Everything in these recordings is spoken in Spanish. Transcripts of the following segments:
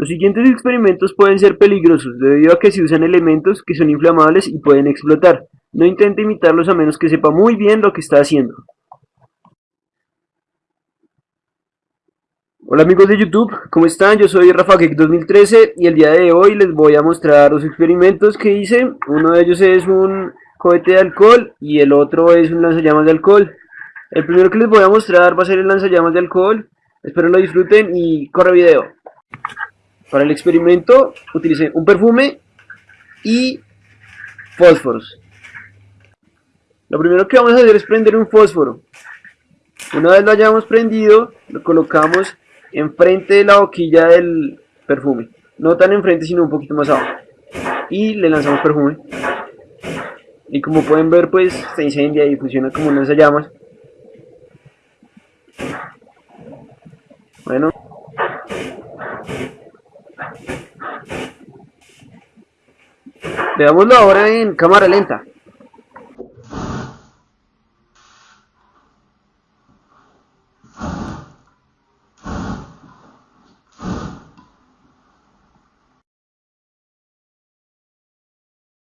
Los siguientes experimentos pueden ser peligrosos debido a que se usan elementos que son inflamables y pueden explotar. No intente imitarlos a menos que sepa muy bien lo que está haciendo. Hola amigos de YouTube, ¿cómo están? Yo soy RafaGeek2013 y el día de hoy les voy a mostrar los experimentos que hice. Uno de ellos es un cohete de alcohol y el otro es un lanzallamas de alcohol. El primero que les voy a mostrar va a ser el lanzallamas de alcohol. Espero lo disfruten y corre video. Para el experimento utilicé un perfume y fósforos. Lo primero que vamos a hacer es prender un fósforo. Una vez lo hayamos prendido, lo colocamos enfrente de la boquilla del perfume. No tan enfrente, sino un poquito más abajo. Y le lanzamos perfume. Y como pueden ver, pues se incendia y funciona como un lanzallamas. Bueno. Veámoslo ahora en cámara lenta.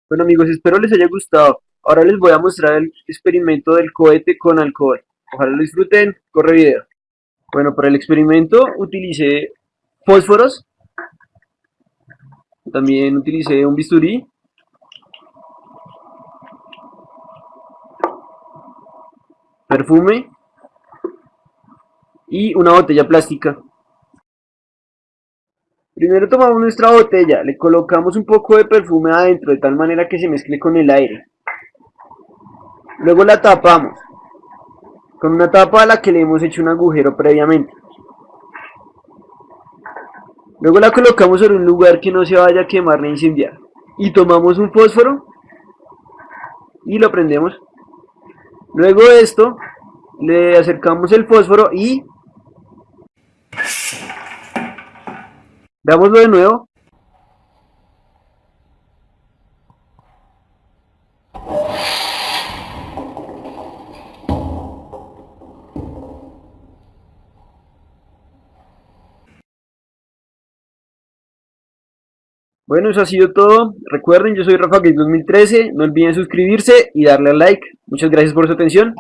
Bueno amigos, espero les haya gustado. Ahora les voy a mostrar el experimento del cohete con alcohol. Ojalá lo disfruten. Corre video. Bueno, para el experimento utilicé fósforos. También utilicé un bisturí. Perfume. Y una botella plástica. Primero tomamos nuestra botella, le colocamos un poco de perfume adentro de tal manera que se mezcle con el aire. Luego la tapamos con una tapa a la que le hemos hecho un agujero previamente. Luego la colocamos en un lugar que no se vaya a quemar ni incendiar. Y tomamos un fósforo y lo prendemos. Luego de esto le acercamos el fósforo y Veámoslo de nuevo. Bueno, eso ha sido todo. Recuerden, yo soy Rafa 2013. No olviden suscribirse y darle al like. Muchas gracias por su atención.